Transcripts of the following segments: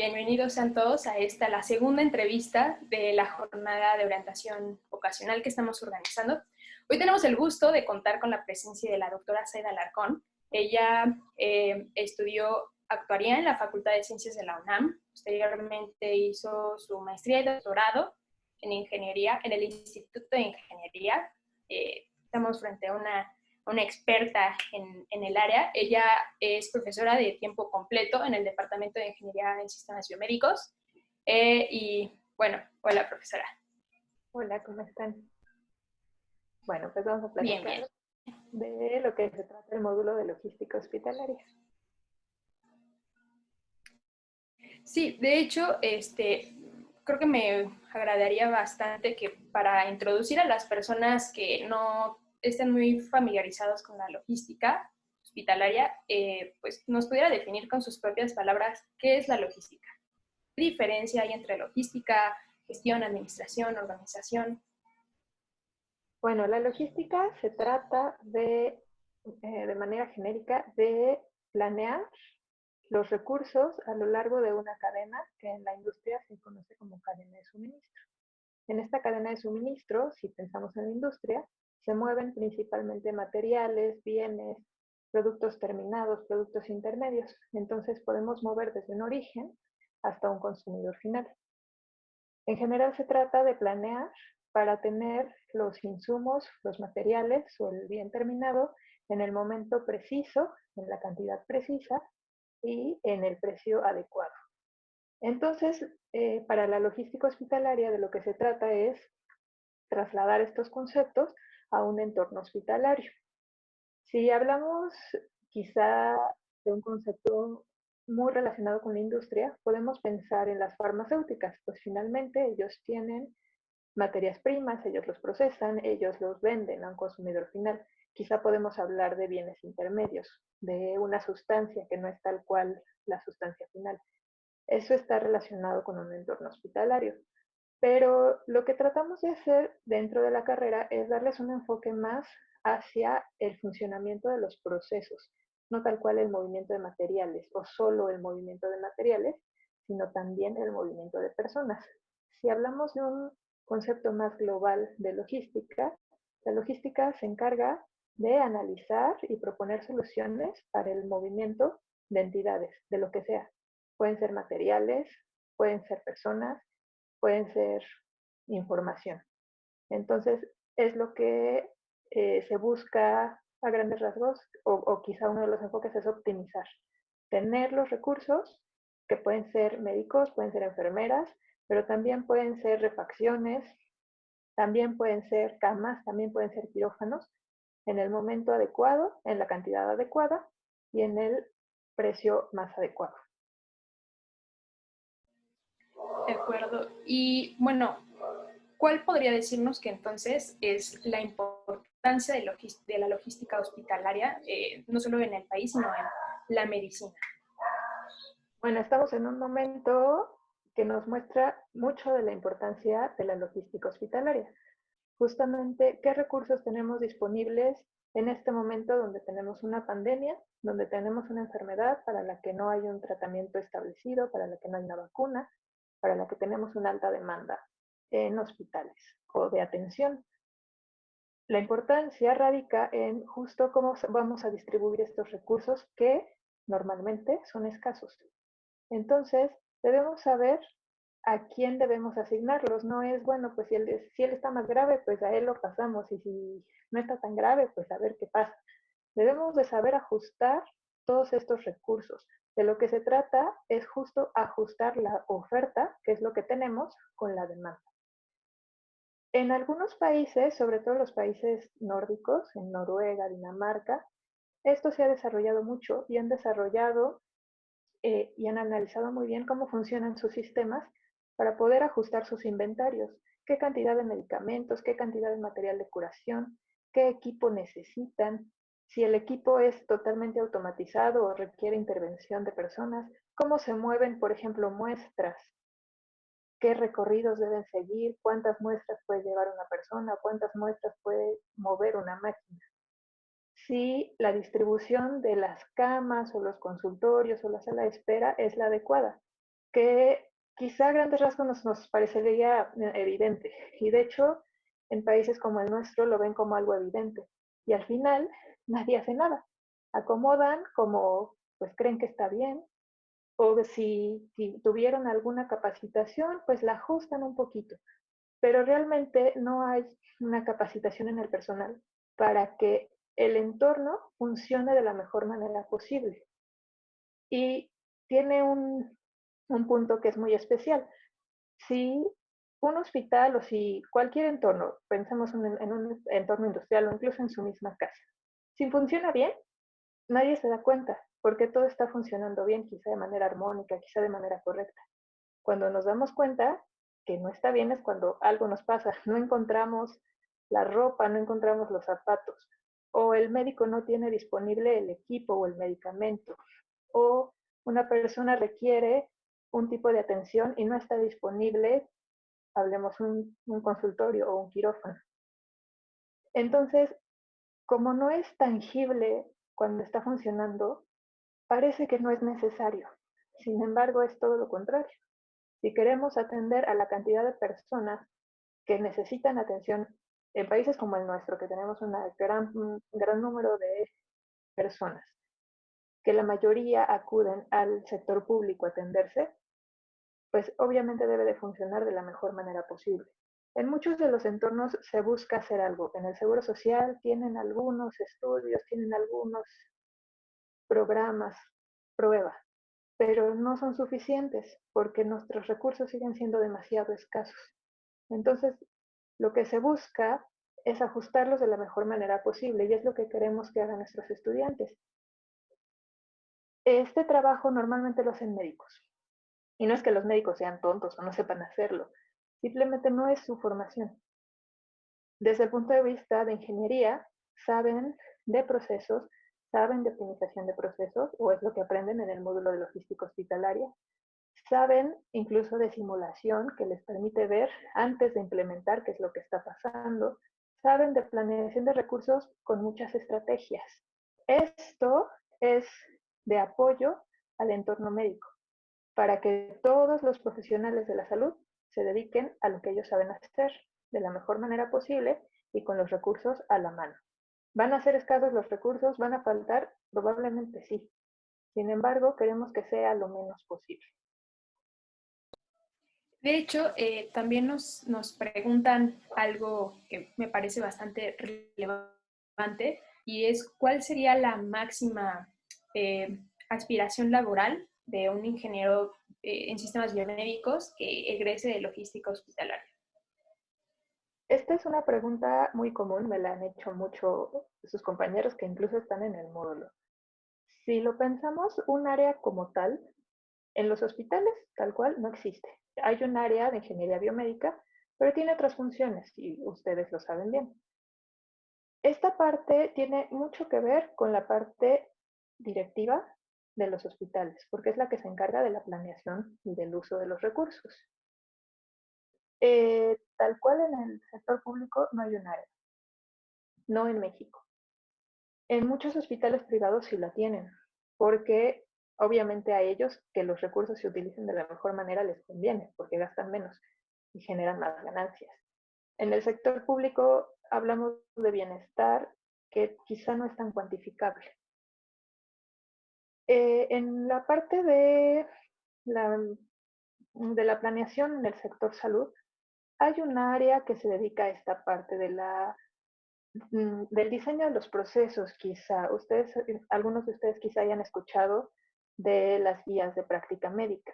bienvenidos sean todos a esta, la segunda entrevista de la jornada de orientación vocacional que estamos organizando. Hoy tenemos el gusto de contar con la presencia de la doctora Saida Larcón. Ella eh, estudió actuaría en la Facultad de Ciencias de la UNAM, posteriormente hizo su maestría y doctorado en ingeniería en el Instituto de Ingeniería. Eh, estamos frente a una una experta en, en, el área. Ella es profesora de tiempo completo en el Departamento de Ingeniería en Sistemas Biomédicos. Eh, y bueno, hola profesora. Hola, ¿cómo están? Bueno, pues vamos a platicar de lo que se trata el módulo de logística hospitalaria. Sí, de hecho, este, creo que me agradaría bastante que para introducir a las personas que no estén muy familiarizados con la logística hospitalaria, eh, pues nos pudiera definir con sus propias palabras qué es la logística. ¿Qué diferencia hay entre logística, gestión, administración, organización? Bueno, la logística se trata de, eh, de manera genérica, de planear los recursos a lo largo de una cadena que en la industria se conoce como cadena de suministro. En esta cadena de suministro, si pensamos en la industria, se mueven principalmente materiales, bienes, productos terminados, productos intermedios. Entonces podemos mover desde un origen hasta un consumidor final. En general se trata de planear para tener los insumos, los materiales o el bien terminado en el momento preciso, en la cantidad precisa y en el precio adecuado. Entonces, eh, para la logística hospitalaria de lo que se trata es trasladar estos conceptos a un entorno hospitalario. Si hablamos quizá de un concepto muy relacionado con la industria, podemos pensar en las farmacéuticas, pues finalmente ellos tienen materias primas, ellos los procesan, ellos los venden a un consumidor final. Quizá podemos hablar de bienes intermedios, de una sustancia que no es tal cual la sustancia final. Eso está relacionado con un entorno hospitalario. Pero lo que tratamos de hacer dentro de la carrera es darles un enfoque más hacia el funcionamiento de los procesos, no tal cual el movimiento de materiales o solo el movimiento de materiales, sino también el movimiento de personas. Si hablamos de un concepto más global de logística, la logística se encarga de analizar y proponer soluciones para el movimiento de entidades, de lo que sea. Pueden ser materiales, pueden ser personas, pueden ser información. Entonces, es lo que eh, se busca a grandes rasgos, o, quizá uno de los enfoques es optimizar. Tener los recursos, que pueden ser médicos, pueden ser enfermeras, pero también pueden ser refacciones, también pueden ser camas, también pueden ser quirófanos, en el momento adecuado, en la cantidad adecuada y en el precio más adecuado. De acuerdo. Y bueno, ¿cuál podría decirnos que entonces es la importancia de, la logística hospitalaria, eh, no solo en el país, sino en la medicina? Bueno, estamos en un momento que nos muestra mucho de la importancia de la logística hospitalaria. Justamente, ¿qué recursos tenemos disponibles en este momento donde tenemos una pandemia, donde tenemos una enfermedad para la que no hay un tratamiento establecido, para la que no hay una vacuna, para la que tenemos una alta demanda en hospitales o de atención. La importancia radica en justo cómo vamos a distribuir estos recursos que normalmente son escasos. Entonces, debemos saber a quién debemos asignarlos. No es, bueno, pues si él, si está más grave, pues a él lo pasamos y si no está tan grave, pues a ver qué pasa. Debemos de saber ajustar todos estos recursos. De lo que se trata es justo ajustar la oferta, que es lo que tenemos, con la demanda. En algunos países, sobre todo los países nórdicos, en Noruega, Dinamarca, esto se ha desarrollado mucho y han desarrollado eh, y han analizado muy bien cómo funcionan sus sistemas para poder ajustar sus inventarios, qué cantidad de medicamentos, qué cantidad de material de curación, qué equipo necesitan, si el equipo es totalmente automatizado o requiere intervención de personas, cómo se mueven, por ejemplo, muestras, qué recorridos deben seguir, cuántas muestras puede llevar una persona, cuántas muestras puede mover una máquina. Si la distribución de las camas o los consultorios o la sala de espera es la adecuada. que quizá a grandes rasgos nos, nos parecería evidente. Y de hecho, en países como el nuestro lo ven como algo evidente. Y al final nadie hace nada. Acomodan como pues creen que está bien. O si, tuvieron alguna capacitación, pues la ajustan un poquito. Pero realmente no hay una capacitación en el personal para que el entorno funcione de la mejor manera posible. Y tiene un, un punto que es muy especial. Si un hospital o si cualquier entorno, pensemos en, en un entorno industrial o incluso en su misma casa, si funciona bien, nadie se da cuenta porque todo está funcionando bien, quizá de manera armónica, quizá de manera correcta. Cuando nos damos cuenta que no está bien es cuando algo nos pasa, no encontramos la ropa, no encontramos los zapatos, o el médico no tiene disponible el equipo o el medicamento, o una persona requiere un tipo de atención y no está disponible, hablemos un, un consultorio o un quirófano. Entonces, como no es tangible cuando está funcionando, parece que no es necesario. Sin embargo, es todo lo contrario. Si queremos atender a la cantidad de personas que necesitan atención en países como el nuestro, que tenemos un gran, gran número de personas, que la mayoría acuden al sector público a atenderse, pues obviamente debe de funcionar de la mejor manera posible. En muchos de los entornos se busca hacer algo. En el Seguro Social tienen algunos estudios, tienen algunos programas, pruebas, pero no son suficientes porque nuestros recursos siguen siendo demasiado escasos. Entonces, lo que se busca es ajustarlos de la mejor manera posible y es lo que queremos que hagan nuestros estudiantes. Este trabajo normalmente lo hacen médicos. Y no es que los médicos sean tontos o no sepan hacerlo, simplemente no es su formación. Desde el punto de vista de ingeniería, saben de procesos, saben de optimización de procesos, o es lo que aprenden en el módulo de logística hospitalaria, saben incluso de simulación que les permite ver antes de implementar qué es lo que está pasando, saben de planeación de recursos con muchas estrategias. Esto es de apoyo al entorno médico, para que todos los profesionales de la salud se dediquen a lo que ellos saben hacer de la mejor manera posible y con los recursos a la mano. ¿Van a ser escasos los recursos? ¿Van a faltar? Probablemente sí. Sin embargo, queremos que sea lo menos posible. De hecho, eh, también nos, nos preguntan algo que me parece bastante relevante y es cuál sería la máxima eh, aspiración laboral de un ingeniero en sistemas biomédicos que egrese de logística hospitalaria. Esta es una pregunta muy común, me la han hecho mucho sus compañeros que incluso están en el módulo. Si lo pensamos, un área como tal, en los hospitales tal cual no existe. Hay un área de ingeniería biomédica, pero tiene otras funciones y ustedes lo saben bien. Esta parte tiene mucho que ver con la parte directiva de los hospitales, porque es la que se encarga de la planeación y del uso de los recursos. Eh, tal cual en el sector público no hay un área, no en México. En muchos hospitales privados sí la tienen, porque obviamente a ellos que los recursos se utilicen de la mejor manera les conviene, porque gastan menos y generan más ganancias. En el sector público hablamos de bienestar que quizá no es tan cuantificable. Eh, en la parte de la, de la planeación en el sector salud, hay un área que se dedica a esta parte mm, del diseño de los procesos, quizá. Ustedes, algunos de ustedes quizá hayan escuchado de las guías de práctica médica.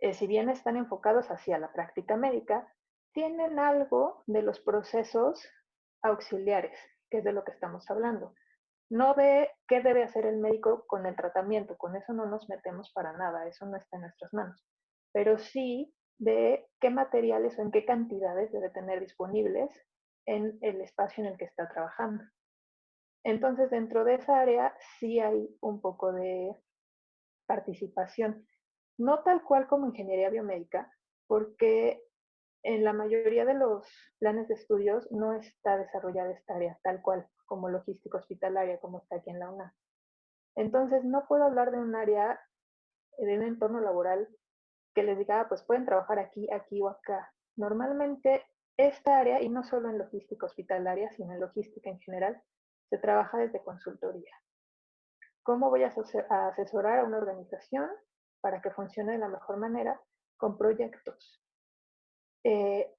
Eh, si bien están enfocados hacia la práctica médica, tienen algo de los procesos auxiliares, que es de lo que estamos hablando no ve qué debe hacer el médico con el tratamiento, con eso no nos metemos para nada, eso no está en nuestras manos, pero sí de qué materiales o en qué cantidades debe tener disponibles en el espacio en el que está trabajando. Entonces, dentro de esa área sí hay un poco de participación, no tal cual como ingeniería biomédica, porque en la mayoría de los planes de estudios no está desarrollada esta área tal cual como logística hospitalaria, como está aquí en la UNA. Entonces, no puedo hablar de un área, de un entorno laboral que les diga, ah, pues pueden trabajar aquí, aquí o acá. Normalmente esta área, y no solo en logística hospitalaria, sino en logística en general, se trabaja desde consultoría. ¿Cómo voy a asesorar a una organización para que funcione de la mejor manera con proyectos? Eh,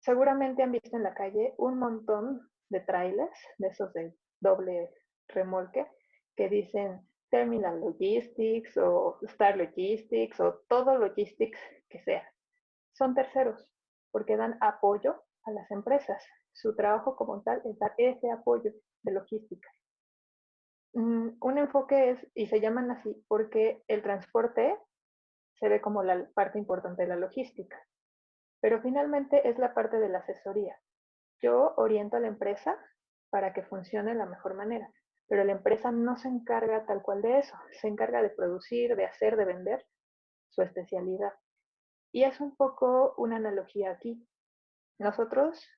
seguramente han visto en la calle un montón de trailers, de esos de doble remolque, que dicen Terminal Logistics o Star Logistics o todo Logistics que sea. Son terceros porque dan apoyo a las empresas. Su trabajo como tal es dar ese apoyo de logística. Mm, un enfoque es, y se llaman así, porque el transporte se ve como la parte importante de la logística, pero finalmente es la parte de la asesoría. Yo oriento a la empresa para que funcione de la mejor manera, pero la empresa no se encarga tal cual de eso, se encarga de producir, de hacer, de vender su especialidad. Y es un poco una analogía aquí. Nosotros,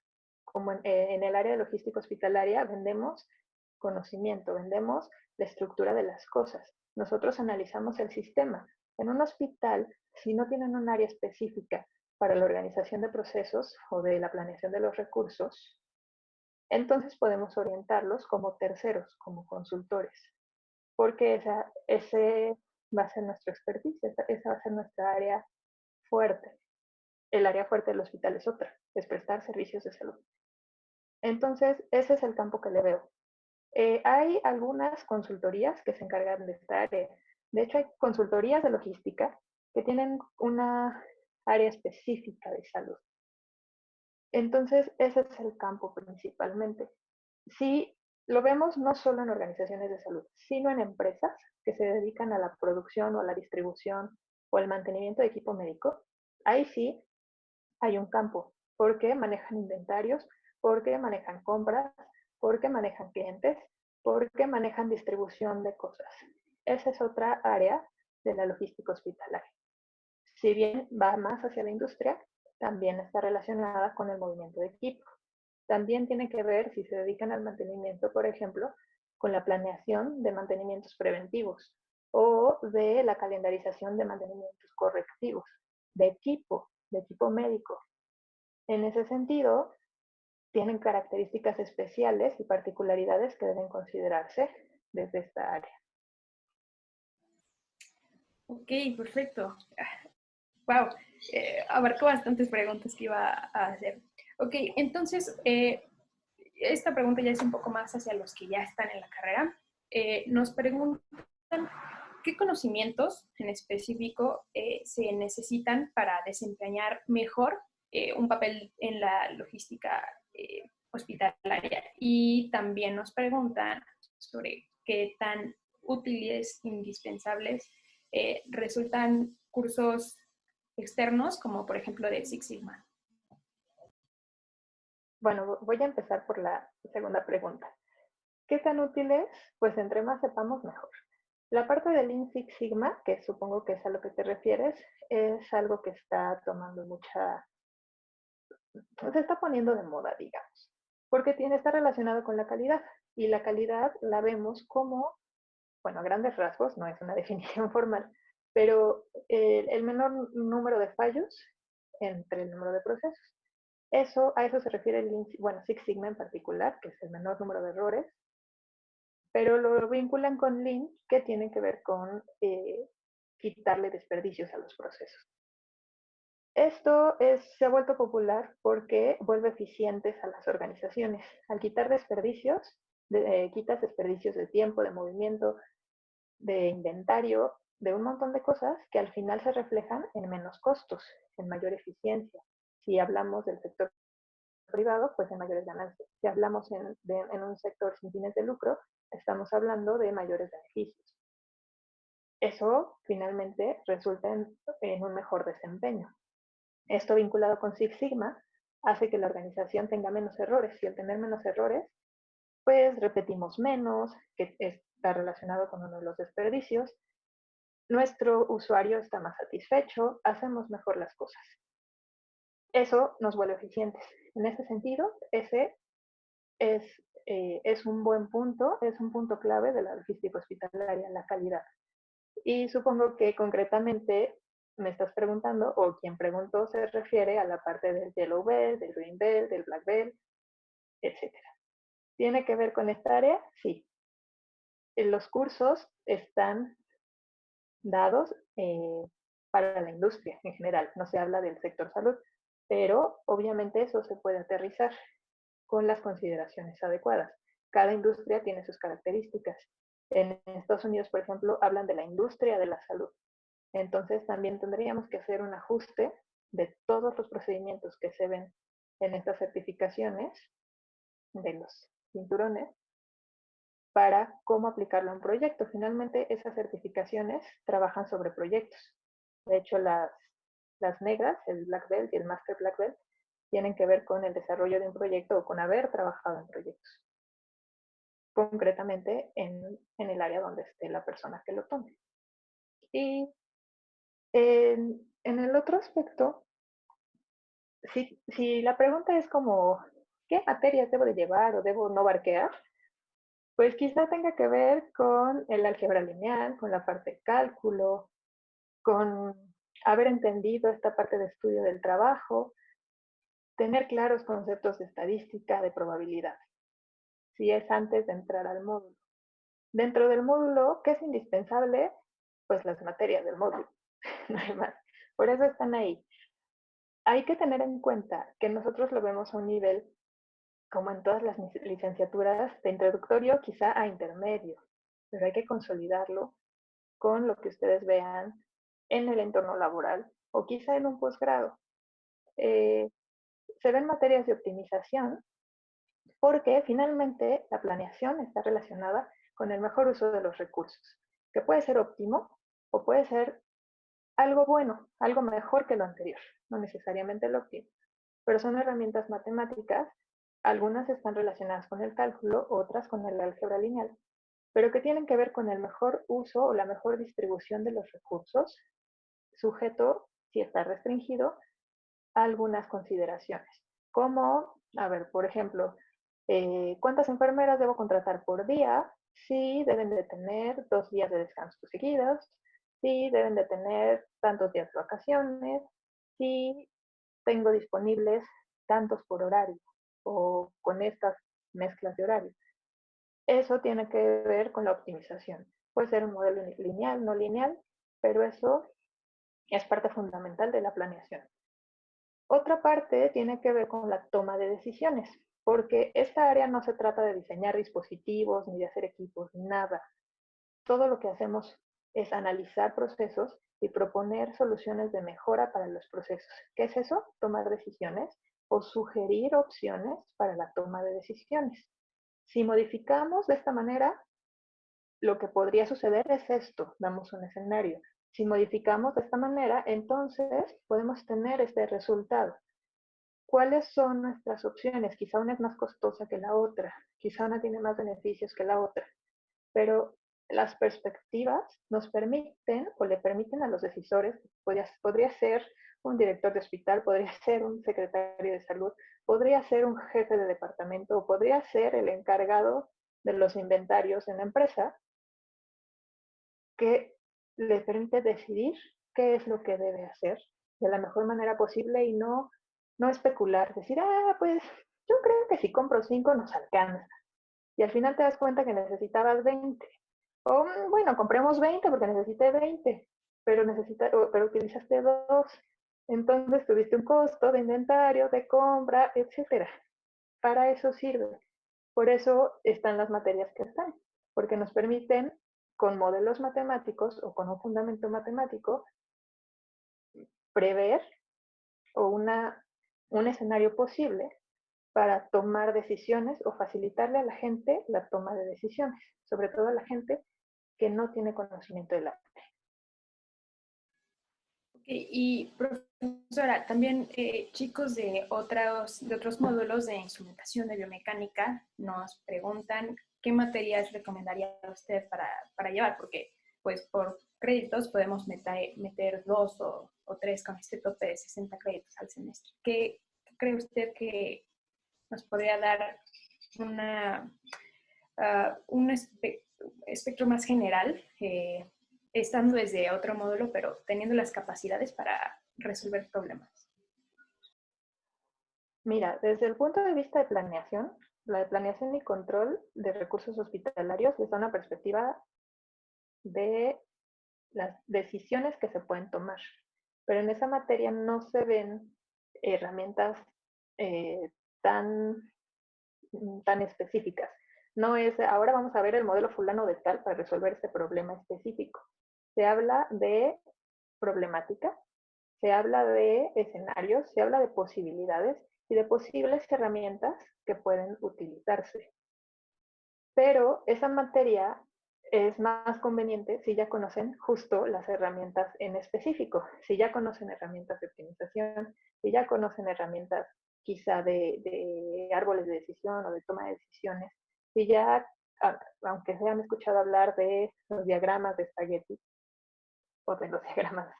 como en, eh, el área de logística hospitalaria, vendemos conocimiento, vendemos la estructura de las cosas. Nosotros analizamos el sistema. En un hospital, si no tienen un área específica para la organización de procesos o de la planeación de los recursos, entonces podemos orientarlos como terceros, como consultores, porque esa, ese va a ser nuestro expertise, esa va a ser nuestra área fuerte. El área fuerte del hospital es otra, es prestar servicios de salud. Entonces, ese es el campo que le veo. Eh, hay algunas consultorías que se encargan de esta área. De hecho, hay consultorías de logística que tienen una área específica de salud. Entonces, ese es el campo principalmente. Si lo vemos no solo en organizaciones de salud, sino en empresas que se dedican a la producción o a la distribución o el mantenimiento de equipo médico, ahí sí hay un campo, porque manejan inventarios, porque manejan compras, porque manejan clientes, porque manejan distribución de cosas. Esa es otra área de la logística hospitalaria. Si bien va más hacia la industria, también está relacionada con el movimiento de equipo. También tiene que ver si se dedican al mantenimiento, por ejemplo, con la planeación de mantenimientos preventivos o de la calendarización de mantenimientos correctivos, de equipo, de equipo médico. En ese sentido, tienen características especiales y particularidades que deben considerarse desde esta área. Ok, perfecto. Wow, eh, abarcó bastantes preguntas que iba a hacer. Ok, entonces, eh, esta pregunta ya es un poco más hacia los que ya están en la carrera. Eh, nos preguntan qué conocimientos en específico eh, se necesitan para desempeñar mejor un papel en la logística hospitalaria. Y también nos preguntan sobre qué tan útiles, indispensables resultan cursos externos, como por ejemplo de Six Sigma? Bueno, voy a empezar por la segunda pregunta. ¿Qué tan útil es? Pues entre más sepamos, mejor. La parte del Lean Six Sigma, que supongo que es a lo que te refieres, es algo que está tomando mucha... se está poniendo de moda, digamos, porque tiene, está relacionado con la calidad. Y la calidad la vemos como, bueno, a grandes rasgos, no es una definición formal, pero el menor número de fallos entre el número de procesos. Eso, a eso se refiere el bueno, Six Sigma en particular, que es el menor número de errores, pero lo vinculan con Lean, que tiene que ver con eh, quitarle desperdicios a los procesos. Esto se ha vuelto popular porque vuelve eficientes a las organizaciones. Al quitar desperdicios, eh, quitas desperdicios de tiempo, de movimiento, de inventario, de un montón de cosas que al final se reflejan en menos costos, en mayor eficiencia. Si hablamos del sector privado, pues en mayores ganancias. Si hablamos en, un sector sin fines de lucro, estamos hablando de mayores beneficios. Eso finalmente resulta en, en un mejor desempeño. Esto vinculado con Six Sigma hace que la organización tenga menos errores y al tener menos errores, pues repetimos menos, que está relacionado con uno de los desperdicios, nuestro usuario está más satisfecho, hacemos mejor las cosas. Eso nos vuelve eficientes. En ese sentido, ese es, eh, es un buen punto, es un punto clave de la logística hospitalaria, la calidad. Y supongo que concretamente me estás preguntando o quien preguntó se refiere a la parte del Yellow Belt, del Green Belt, del Black Belt, etc. ¿Tiene que ver con esta área? Sí. Los cursos están dados eh, para la industria en general, no se habla del sector salud, pero obviamente eso se puede aterrizar con las consideraciones adecuadas. Cada industria tiene sus características. En Estados Unidos, por ejemplo, hablan de la industria de la salud. Entonces también tendríamos que hacer un ajuste de todos los procedimientos que se ven en estas certificaciones de los cinturones para cómo aplicarlo en un proyecto. Finalmente, esas certificaciones trabajan sobre proyectos. De hecho, las, negras, el Black Belt y el Master Black Belt, tienen que ver con el desarrollo de un proyecto o con haber trabajado en proyectos. Concretamente en, el área donde esté la persona que lo tome. Y en, el otro aspecto, si, la pregunta es como, ¿qué materias debo de llevar o debo no barquear? Pues quizá tenga que ver con el álgebra lineal, con la parte de cálculo, con haber entendido esta parte de estudio del trabajo, tener claros conceptos de estadística, de probabilidad, si es antes de entrar al módulo. Dentro del módulo, ¿qué es indispensable? Pues las materias del módulo, no hay más. Por eso están ahí. Hay que tener en cuenta que nosotros lo vemos a un nivel como en todas las licenciaturas, de introductorio quizá a intermedio, pero hay que consolidarlo con lo que ustedes vean en el entorno laboral o quizá en un posgrado. Eh, se ven materias de optimización porque finalmente la planeación está relacionada con el mejor uso de los recursos, que puede ser óptimo o puede ser algo bueno, algo mejor que lo anterior, no necesariamente lo óptimo, pero son herramientas matemáticas algunas están relacionadas con el cálculo, otras con el álgebra lineal, pero que tienen que ver con el mejor uso o la mejor distribución de los recursos, sujeto, si está restringido, a algunas consideraciones. Como, a ver, por ejemplo, eh, ¿cuántas enfermeras debo contratar por día? Si deben de tener dos días de descanso seguidos, si deben de tener tantos días de vacaciones, si tengo disponibles tantos por horario o con estas mezclas de horarios. Eso tiene que ver con la optimización. Puede ser un modelo lineal, no lineal, pero eso es parte fundamental de la planeación. Otra parte tiene que ver con la toma de decisiones, porque esta área no se trata de diseñar dispositivos ni de hacer equipos, nada. Todo lo que hacemos es analizar procesos y proponer soluciones de mejora para los procesos. ¿Qué es eso? Tomar decisiones o sugerir opciones para la toma de decisiones. Si modificamos de esta manera, lo que podría suceder es esto, damos un escenario. Si modificamos de esta manera, entonces podemos tener este resultado. ¿Cuáles son nuestras opciones? Quizá una es más costosa que la otra, quizá una tiene más beneficios que la otra, pero las perspectivas nos permiten o le permiten a los decisores, podría, podría ser un director de hospital, podría ser un secretario de salud, podría ser un jefe de departamento o podría ser el encargado de los inventarios en la empresa, que le permite decidir qué es lo que debe hacer de la mejor manera posible y no, no especular, decir, ah, pues yo creo que si compro cinco nos alcanza. Y al final te das cuenta que necesitabas 20. O mm, bueno, compremos 20 porque necesité 20, pero, necesita, pero utilizaste dos entonces tuviste un costo de inventario, de compra, etcétera. Para eso sirve. Por eso están las materias que están, porque nos permiten con modelos matemáticos o con un fundamento matemático prever o una, un escenario posible para tomar decisiones o facilitarle a la gente la toma de decisiones, sobre todo a la gente que no tiene conocimiento de la y profesora, también eh, chicos de otros, de otros módulos de instrumentación de biomecánica nos preguntan qué materias recomendaría usted para, para llevar, porque pues por créditos podemos meter, dos o, o, tres con este tope de 60 créditos al semestre. ¿Qué, cree usted que nos podría dar una, uh, un espectro más general eh, estando desde otro módulo, pero teniendo las capacidades para resolver problemas? Mira, desde el punto de vista de planeación, la planeación y control de recursos hospitalarios les da una perspectiva de las decisiones que se pueden tomar. Pero en esa materia no se ven herramientas eh, tan, tan específicas. No es, ahora vamos a ver el modelo fulano de tal para resolver este problema específico. Se habla de problemática, se habla de escenarios, se habla de posibilidades y de posibles herramientas que pueden utilizarse. Pero esa materia es más conveniente si ya conocen justo las herramientas en específico, si ya conocen herramientas de optimización, si ya conocen herramientas quizá de, árboles de decisión o de toma de decisiones, si ya, aunque se han escuchado hablar de los diagramas de spaghetti o de los diagramas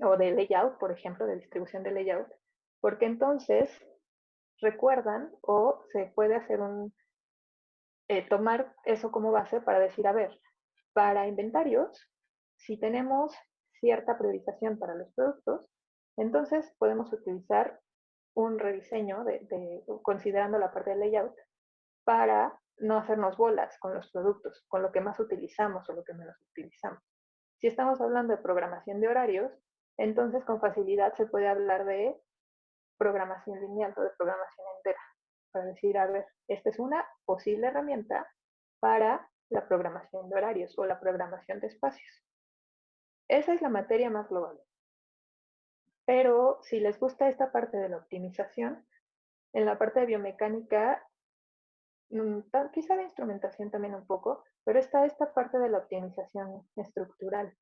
o de layout, por ejemplo, de distribución de layout, porque entonces recuerdan o se puede hacer un, eh, tomar eso como base para decir, a ver, para inventarios, si tenemos cierta priorización para los productos, entonces podemos utilizar un rediseño de, considerando la parte de layout para no hacernos bolas con los productos, con lo que más utilizamos o lo que menos utilizamos. Si estamos hablando de programación de horarios, entonces con facilidad se puede hablar de programación lineal o de programación entera, para decir, a ver, esta es una posible herramienta para la programación de horarios o la programación de espacios. Esa es la materia más global. Pero si les gusta esta parte de la optimización, en la parte de biomecánica, mm, quizá de instrumentación también un poco, pero está esta parte de la optimización estructural,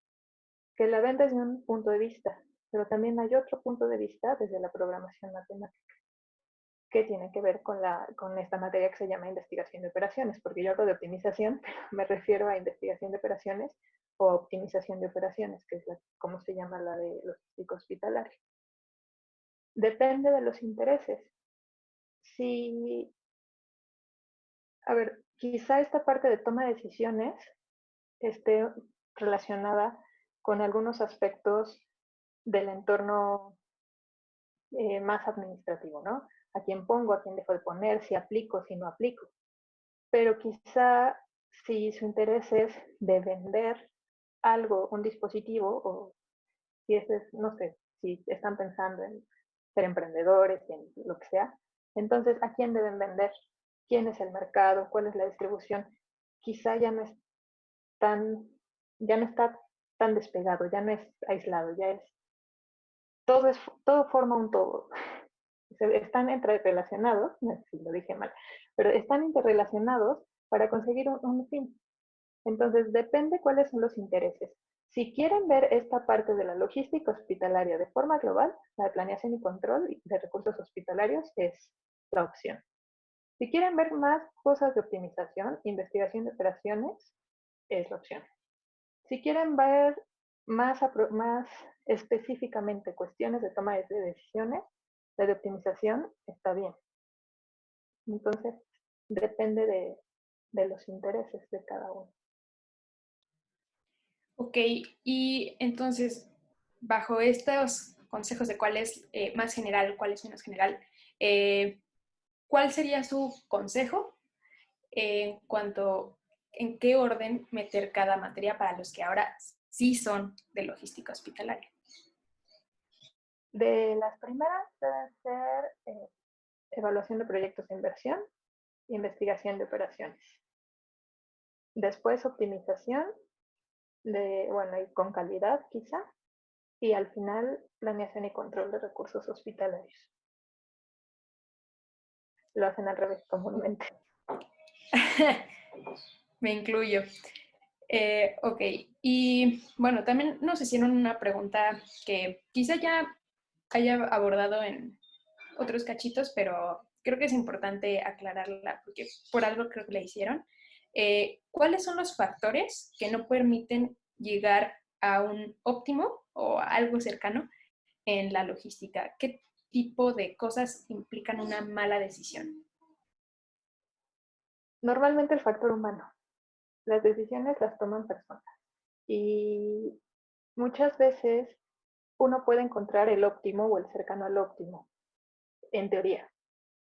que la ven desde un punto de vista, pero también hay otro punto de vista desde la programación matemática, que tiene que ver con, la, con esta materia que se llama investigación de operaciones, porque yo hablo de optimización, me refiero a investigación de operaciones o optimización de operaciones, que es como se llama la de logística hospitalaria. Depende de los intereses. Si, a ver, quizá esta parte de toma de decisiones esté relacionada con algunos aspectos del entorno eh, más administrativo, ¿no? A quién pongo, a quién dejo de poner, si aplico, si no aplico. Pero quizá si su interés es de vender algo, un dispositivo, o si es, no sé, si están pensando en ser emprendedores, en lo que sea, entonces, ¿a quién deben vender? ¿Quién es el mercado? ¿Cuál es la distribución? Quizá ya no es tan, ya no está tan despegado, ya no es aislado, ya es todo, es, todo forma un todo. Están interrelacionados, no lo dije mal, pero están interrelacionados para conseguir un, fin. Entonces, depende cuáles son los intereses. Si quieren ver esta parte de la logística hospitalaria de forma global, la de planeación y control de recursos hospitalarios es la opción. Si quieren ver más cosas de optimización, investigación de operaciones, es la opción. Si quieren ver más, específicamente cuestiones de toma de decisiones, de optimización está bien. Entonces, depende de, los intereses de cada uno. Ok, y entonces, bajo estos consejos de cuál es eh, más general, cuál es menos general, eh, ¿cuál sería su consejo en cuanto en qué orden meter cada materia para los que ahora sí son de logística hospitalaria? De las primeras deben ser eh, evaluación de proyectos de inversión e investigación de operaciones. Después optimización, de, bueno, y con calidad quizá. Y al final planeación y control de recursos hospitalarios. Lo hacen al revés comúnmente. Me incluyo. Eh, ok, y bueno, también nos hicieron una pregunta que quizá ya haya abordado en otros cachitos, pero creo que es importante aclararla porque por algo creo que la hicieron. Eh, ¿Cuáles son los factores que no permiten llegar a un óptimo o algo cercano en la logística? ¿Qué tipo de cosas implican una mala decisión? Normalmente el factor humano. Las decisiones las toman personas. Y muchas veces uno puede encontrar el óptimo o el cercano al óptimo, en teoría,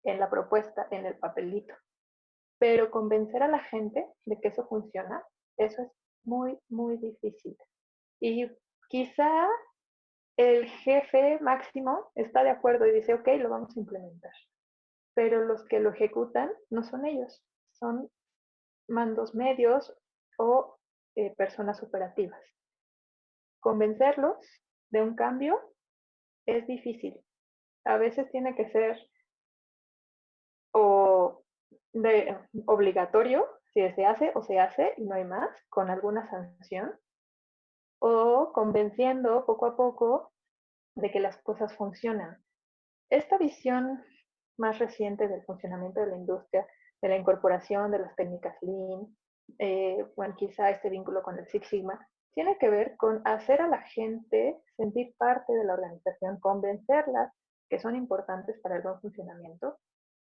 en la propuesta, en el papelito. Pero convencer a la gente de que eso funciona, eso es muy, muy difícil. Y quizá el jefe máximo está de acuerdo y dice, ok, lo vamos a implementar. Pero los que lo ejecutan no son ellos, son mandos medios o eh, personas operativas. Convencerlos de un cambio es difícil. A veces tiene que ser o obligatorio, si se hace o se hace y no hay más, con alguna sanción, o convenciendo poco a poco de que las cosas funcionan. Esta visión más reciente del funcionamiento de la industria, de la incorporación de las técnicas Lean, eh, quizá este vínculo con el Six Sigma, tiene que ver con hacer a la gente sentir parte de la organización, convencerlas que son importantes para el buen funcionamiento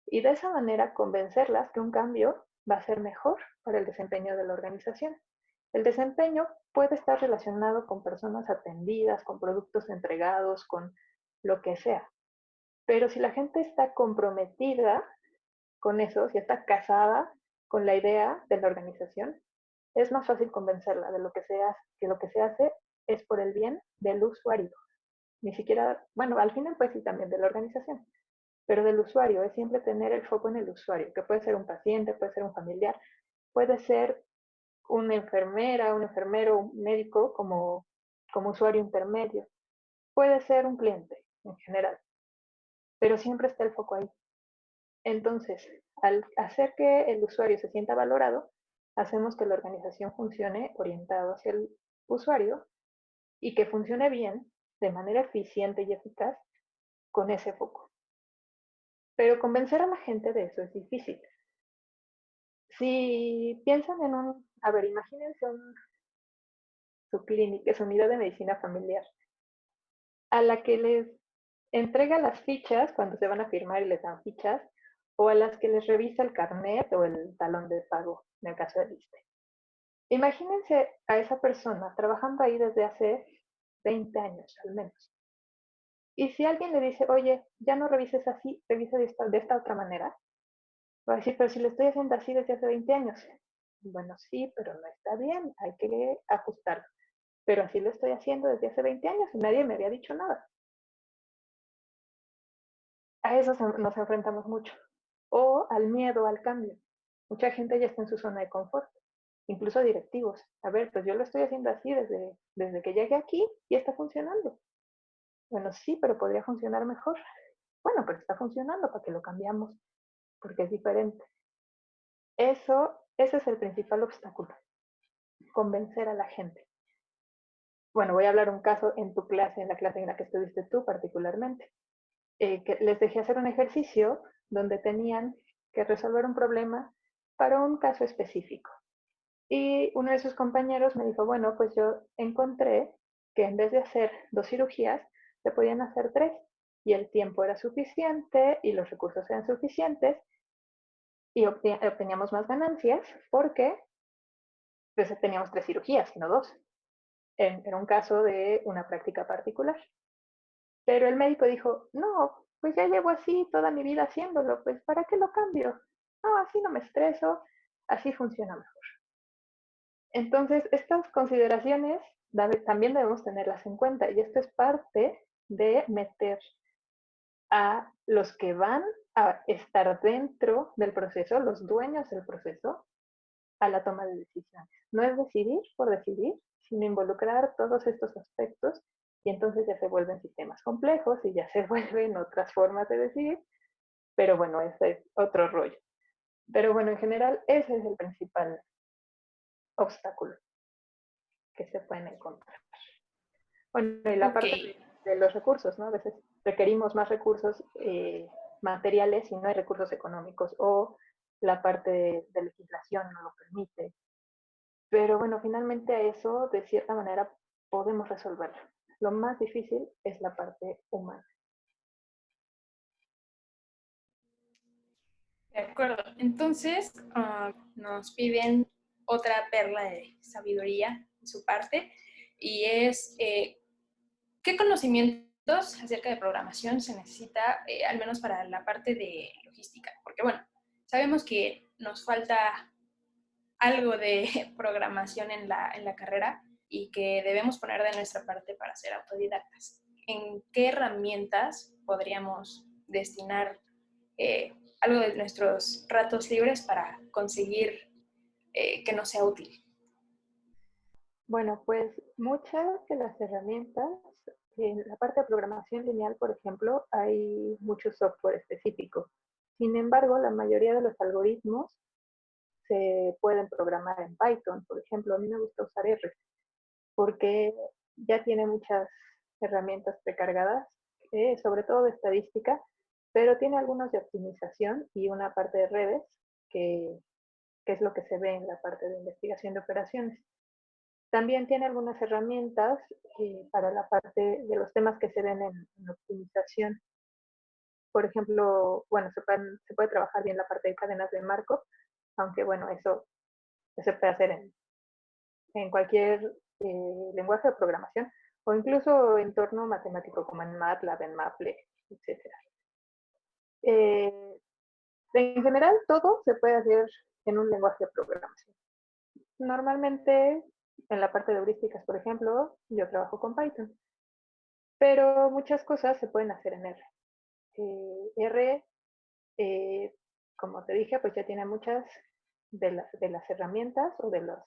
y de esa manera convencerlas que un cambio va a ser mejor para el desempeño de la organización. El desempeño puede estar relacionado con personas atendidas, con productos entregados, con lo que sea. Pero si la gente está comprometida con eso, si está casada con la idea de la organización, es más fácil convencerla de lo que se hace, que lo que se hace es por el bien del usuario. Ni siquiera, bueno, al final pues sí también de la organización, pero del usuario, es siempre tener el foco en el usuario, que puede ser un paciente, puede ser un familiar, puede ser una enfermera, un enfermero, un médico como, como usuario intermedio. Puede ser un cliente en general, pero siempre está el foco ahí. Entonces, al hacer que el usuario se sienta valorado, hacemos que la organización funcione orientado hacia el usuario y que funcione bien, de manera eficiente y eficaz, con ese foco. Pero convencer a la gente de eso es difícil. Si piensan en un, a ver, imagínense su clínica, su unidad de medicina familiar, a la que les entrega las fichas cuando se van a firmar y les dan fichas, o a las que les revisa el carnet o el talón de pago, en el caso del ISTE. Imagínense a esa persona trabajando ahí desde hace 20 años al menos. Y si alguien le dice, oye, ya no revises así, revisa de esta, de esta otra manera, Va a decir, pero si lo estoy haciendo así desde hace 20 años. Bueno, sí, pero no está bien, hay que ajustarlo. Pero así lo estoy haciendo desde hace 20 años y nadie me había dicho nada. A eso nos enfrentamos mucho. Al miedo al cambio. Mucha gente ya está en su zona de confort, incluso directivos. A ver, pues yo lo estoy haciendo así desde, desde que llegué aquí y está funcionando. Bueno, sí, pero podría funcionar mejor. Bueno, pero está funcionando, ¿para que lo cambiamos? porque es diferente. Eso, ese es el principal obstáculo, convencer a la gente. Bueno, voy a hablar un caso en tu clase, en la clase en la que estuviste tú particularmente. Eh, que les dejé hacer un ejercicio donde tenían que resolver un problema para un caso específico. Y uno de sus compañeros me dijo, bueno, pues yo encontré que en vez de hacer dos cirugías, se podían hacer tres y el tiempo era suficiente y los recursos eran suficientes y obteníamos más ganancias porque pues, teníamos tres cirugías, no dos, en, en un caso de una práctica particular. Pero el médico dijo, no, pues ya llevo así toda mi vida haciéndolo, pues ¿para qué lo cambio? No, así no me estreso, así funciona mejor. Entonces, estas consideraciones también debemos tenerlas en cuenta y esto es parte de meter a los que van a estar dentro del proceso, los dueños del proceso, a la toma de decisiones. No es decidir por decidir, sino involucrar todos estos aspectos y entonces ya se vuelven sistemas complejos y ya se vuelven otras formas de decidir, pero bueno, ese es otro rollo. Pero bueno, en general ese es el principal obstáculo que se pueden encontrar. Bueno, y la parte de los recursos, ¿no? A veces requerimos más recursos eh, materiales y no hay recursos económicos o la parte de, legislación no lo permite. Pero bueno, finalmente a eso de cierta manera podemos resolverlo. Lo más difícil es la parte humana. De acuerdo. Entonces, ah, nos piden otra perla de sabiduría su parte y es eh, qué conocimientos acerca de programación se necesita, eh, al menos para la parte de logística. Porque bueno, sabemos que nos falta algo de programación en la, en la carrera y que debemos poner de nuestra parte para ser autodidactas. ¿En qué herramientas podríamos destinar eh, algo de nuestros ratos libres para conseguir que nos sea útil? Bueno, pues muchas de las herramientas, en la parte de programación lineal, por ejemplo, hay mucho software específico. Sin embargo, la mayoría de los algoritmos se pueden programar en Python. Por ejemplo, a mí me gusta usar R, porque ya tiene muchas herramientas precargadas, eh, sobre todo de estadística, pero tiene algunos de optimización y una parte de redes, que es lo que se ve en la parte de investigación de operaciones. También tiene algunas herramientas eh, para la parte de los temas que se ven en, optimización. Por ejemplo, bueno, se, puede trabajar bien la parte de cadenas de marco, aunque bueno, eso, se puede hacer en, en cualquier eh, lenguaje de programación o incluso entorno matemático como en MATLAB, en Maple, etc. Eh, en general, todo se puede hacer en un lenguaje de programación. Normalmente en la parte de heurísticas, por ejemplo, yo trabajo con Python. Pero muchas cosas se pueden hacer en R. Eh, R, eh, como te dije, pues ya tiene muchas de las, de las herramientas o de los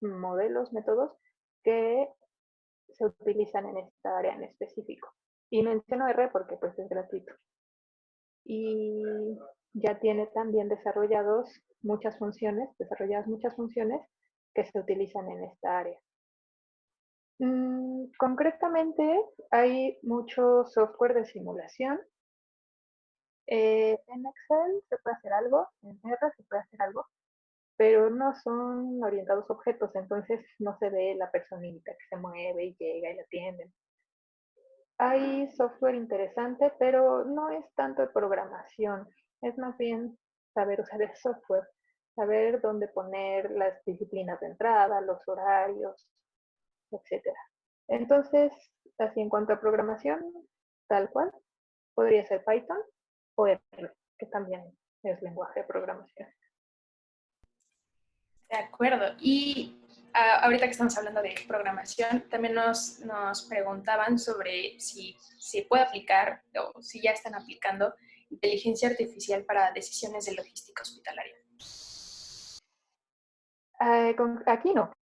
modelos, métodos que se utilizan en esta área en específico. Y menciono R porque pues es gratuito. Y ya tiene también desarrollados muchas funciones, desarrolladas muchas funciones que se utilizan en esta área. Mm, concretamente, hay mucho software de simulación. Eh, en Excel se puede hacer algo, en R se puede hacer algo, pero no son orientados objetos, entonces no se ve la personita que se mueve y llega y la atienden. Hay software interesante, pero no es tanto de programación, es más bien saber usar el software saber dónde poner las disciplinas de entrada, los horarios, etc. Entonces, así en cuanto a programación, tal cual, podría ser Python o R, que también es lenguaje de programación. De acuerdo. Y ah, ahorita que estamos hablando de programación, también nos, nos preguntaban sobre si se puede aplicar o si ya están aplicando inteligencia artificial para decisiones de logística hospitalaria. Eh, aquí no,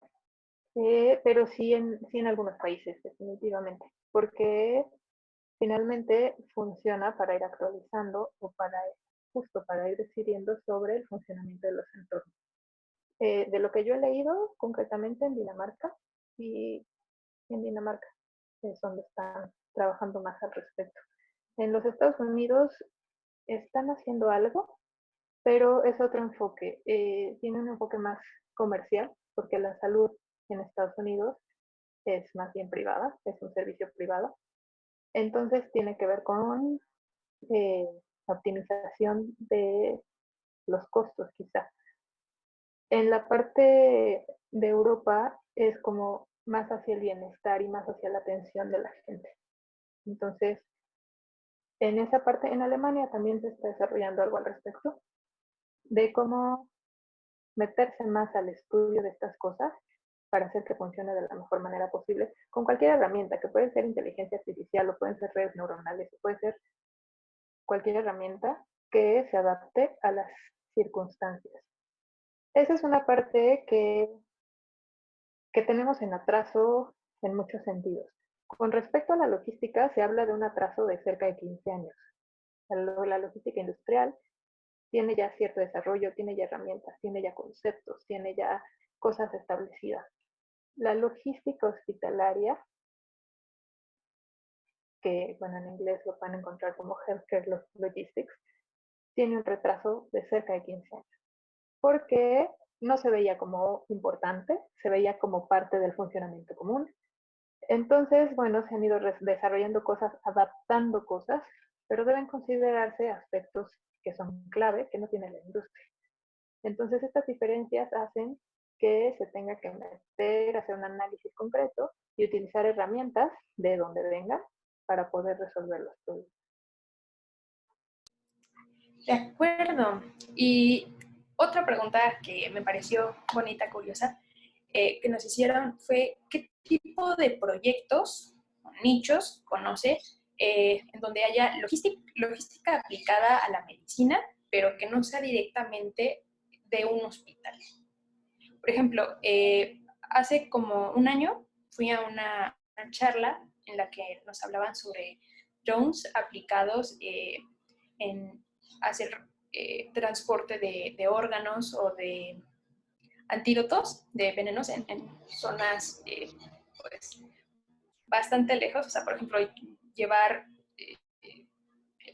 eh, pero sí en, sí en algunos países, definitivamente, porque finalmente funciona para ir actualizando o para justo para ir decidiendo sobre el funcionamiento de los entornos. Eh, de lo que yo he leído concretamente en Dinamarca, y en Dinamarca es donde están trabajando más al respecto. En los Estados Unidos están haciendo algo, pero es otro enfoque. tiene un enfoque más comercial, porque la salud en Estados Unidos es más bien privada, es un servicio privado. Entonces tiene que ver con eh, optimización de los costos quizá. En la parte de Europa es como más hacia el bienestar y más hacia la atención de la gente. Entonces, en esa parte, en Alemania también se está desarrollando algo al respecto de cómo meterse más al estudio de estas cosas para hacer que funcione de la mejor manera posible con cualquier herramienta, que puede ser inteligencia artificial o pueden ser redes neuronales, o puede ser cualquier herramienta que se adapte a las circunstancias. Esa es una parte que, que tenemos en atraso en muchos sentidos. Con respecto a la logística, se habla de un atraso de cerca de 15 años. La logística industrial tiene ya cierto desarrollo, tiene ya herramientas, tiene ya conceptos, tiene ya cosas establecidas. La logística hospitalaria, que bueno, en inglés lo pueden encontrar como Healthcare Logistics, tiene un retraso de cerca de 15 años, porque no se veía como importante, se veía como parte del funcionamiento común. Entonces, bueno, se han ido desarrollando cosas, adaptando cosas, pero deben considerarse aspectos que son clave, que no tiene la industria. Entonces, estas diferencias hacen que se tenga que meter, hacer un análisis concreto y utilizar herramientas de donde venga para poder resolver los problemas. De acuerdo. Y otra pregunta que me pareció bonita, curiosa, eh, que nos hicieron fue qué tipo de proyectos o nichos conoce eh, en donde haya logística, aplicada a la medicina, pero que no sea directamente de un hospital. Por ejemplo, eh, hace como un año fui a una, charla en la que nos hablaban sobre drones aplicados en hacer eh, transporte de, órganos o de antídotos de venenos en, zonas eh, pues, bastante lejos. O sea, por ejemplo, llevar eh,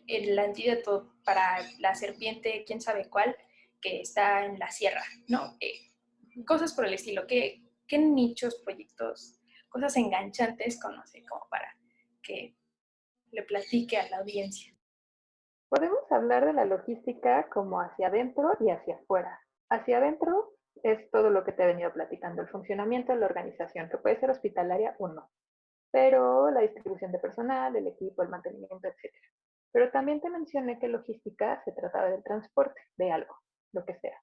el antídoto para la serpiente, quién sabe cuál, que está en la sierra, ¿no? cosas por el estilo. ¿Qué, ¿Qué nichos, proyectos, cosas enganchantes conoce como para que le platique a la audiencia? Podemos hablar de la logística como hacia adentro y hacia afuera. Hacia adentro es todo lo que te he venido platicando, el funcionamiento de la organización, que puede ser hospitalaria o no, pero la distribución de personal, el equipo, el mantenimiento, etc. Pero también te mencioné que logística se trataba del transporte de algo, lo que sea.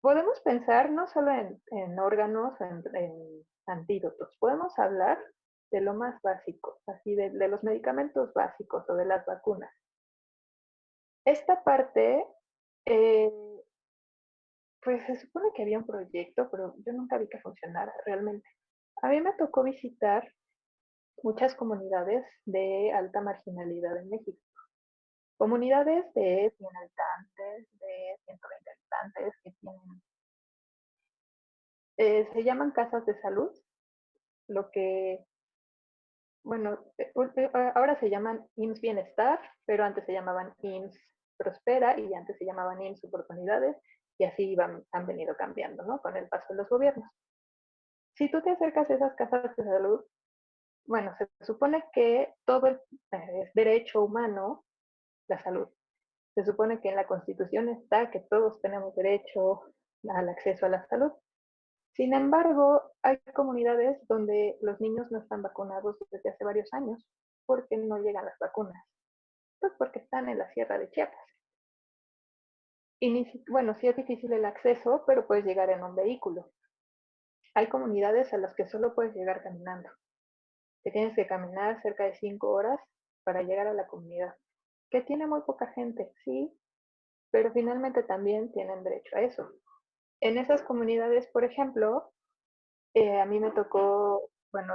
Podemos pensar no solo en, órganos o en, antídotos, podemos hablar de lo más básico, así de los medicamentos básicos o de las vacunas. Esta parte, eh, pues se supone que había un proyecto, pero yo nunca vi que funcionara realmente. A mí me tocó visitar muchas comunidades de alta marginalidad en México. Comunidades de 100 habitantes, de 120 habitantes que tienen, eh, se llaman casas de salud, lo que, bueno, eh, ahora se llaman IMSS Bienestar, pero antes se llamaban IMSS prospera y antes se llamaban IMSS oportunidades y así han venido cambiando ¿no? con el paso de los gobiernos. Si tú te acercas a esas casas de salud, bueno, se supone que todo eh, es derecho humano la salud. Se supone que en la Constitución está que todos tenemos derecho al acceso a la salud. Sin embargo, hay comunidades donde los niños no están vacunados desde hace varios años porque no llegan las vacunas. Pues porque están en la sierra de Chiapas. Y bueno, sí es difícil el acceso, pero puedes llegar en un vehículo. Hay comunidades a las que solo puedes llegar caminando. Que tienes que caminar cerca de cinco horas para llegar a la comunidad. Que tiene muy poca gente, sí, pero finalmente también tienen derecho a eso. En esas comunidades, por ejemplo, eh, a mí me tocó, bueno,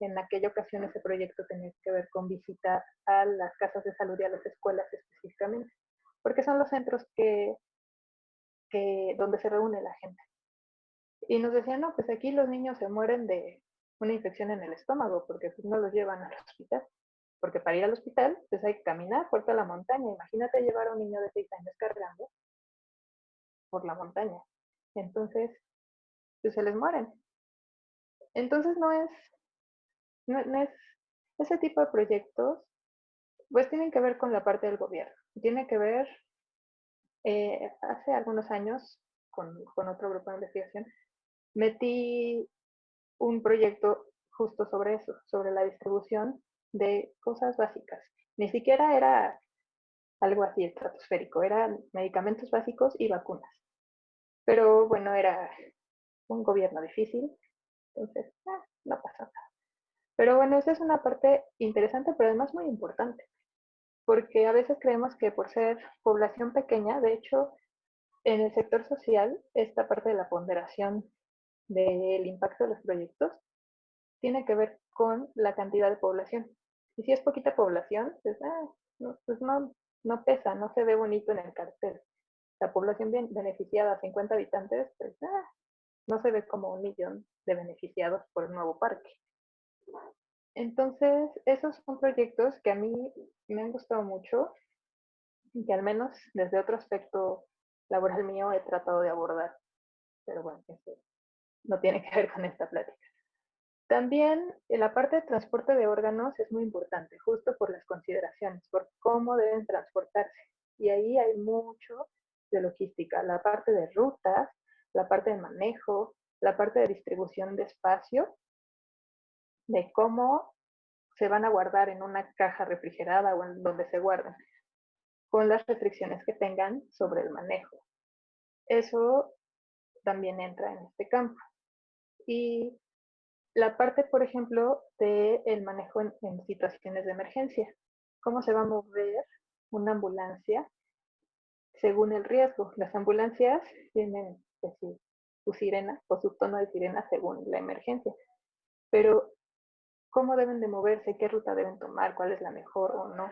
en aquella ocasión ese proyecto tenía que ver con visitar a las casas de salud y a las escuelas específicamente porque son los centros que, donde se reúne la gente. Y nos decían, no, pues aquí los niños se mueren de una infección en el estómago, porque pues, no los llevan al hospital. Porque para ir al hospital, pues hay que caminar fuerte a la montaña. Imagínate llevar a un niño de 6 años cargando por la montaña. Entonces, pues se les mueren. Entonces no es, no es, ese tipo de proyectos, pues tienen que ver con la parte del gobierno tiene que ver, eh, hace algunos años, con, otro grupo de investigación, metí un proyecto justo sobre eso, sobre la distribución de cosas básicas. Ni siquiera era algo así estratosférico, eran medicamentos básicos y vacunas. Pero bueno, era un gobierno difícil, entonces ah, no pasa nada. Pero bueno, esa es una parte interesante, pero además muy importante porque a veces creemos que por ser población pequeña, de hecho, en el sector social, esta parte de la ponderación del impacto de los proyectos tiene que ver con la cantidad de población. Y si es poquita población, pues, ah, no, pues no, no pesa, no se ve bonito en el cartel. La población bien beneficiada, 50 habitantes, pues ah, no se ve como un millón de beneficiados por el nuevo parque. Entonces, esos son proyectos que a mí me han gustado mucho y que al menos desde otro aspecto laboral mío he tratado de abordar. Pero bueno, eso no tiene que ver con esta plática. También la parte de transporte de órganos es muy importante, justo por las consideraciones, por cómo deben transportarse. Y ahí hay mucho de logística, la parte de rutas, la parte de manejo, la parte de distribución de espacio, de cómo se van a guardar en una caja refrigerada o en donde se guarden, con las restricciones que tengan sobre el manejo. Eso también entra en este campo. Y la parte, por ejemplo, del manejo en, situaciones de emergencia. ¿Cómo se va a mover una ambulancia según el riesgo? Las ambulancias tienen pues su sirena o su tono de sirena según la emergencia. Pero, ¿cómo deben de moverse? ¿Qué ruta deben tomar? ¿Cuál es la mejor o no?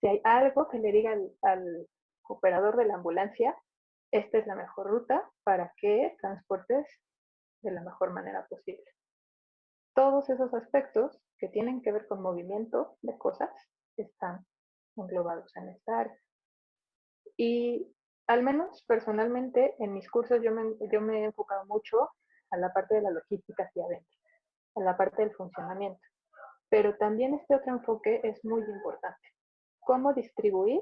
Si hay algo que le diga al, al operador de la ambulancia, esta es la mejor ruta para que transportes de la mejor manera posible. Todos esos aspectos que tienen que ver con movimiento de cosas están englobados en esta área. Y al menos personalmente en mis cursos yo me, yo me he enfocado mucho a la parte de la logística hacia adentro, a la parte del funcionamiento. Pero también este otro enfoque es muy importante. Cómo distribuir